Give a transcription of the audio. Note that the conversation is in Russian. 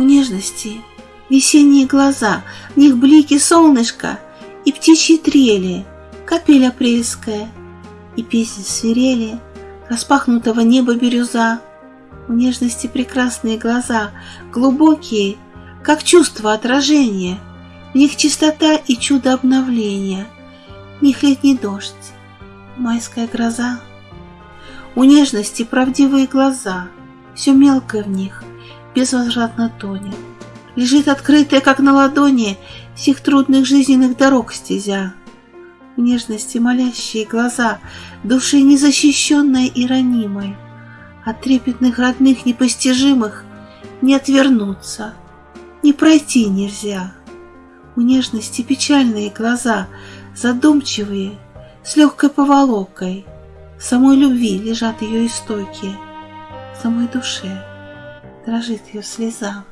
У нежности весенние глаза, в них блики солнышка и птичьи трели, капель апрельская и песни свирели распахнутого неба бирюза. У нежности прекрасные глаза, глубокие, как чувство отражения, в них чистота и чудо обновления, в них летний дождь, майская гроза. У нежности правдивые глаза, все мелкое в них, безвозвратно тонет. Лежит открытая, как на ладони, всех трудных жизненных дорог стезя. В нежности молящие глаза, души незащищенной и ранимой, От трепетных родных непостижимых не отвернуться, не пройти нельзя. У нежности печальные глаза, задумчивые, с легкой поволокой, В самой любви лежат ее истоки, в самой душе дрожит ее слеза.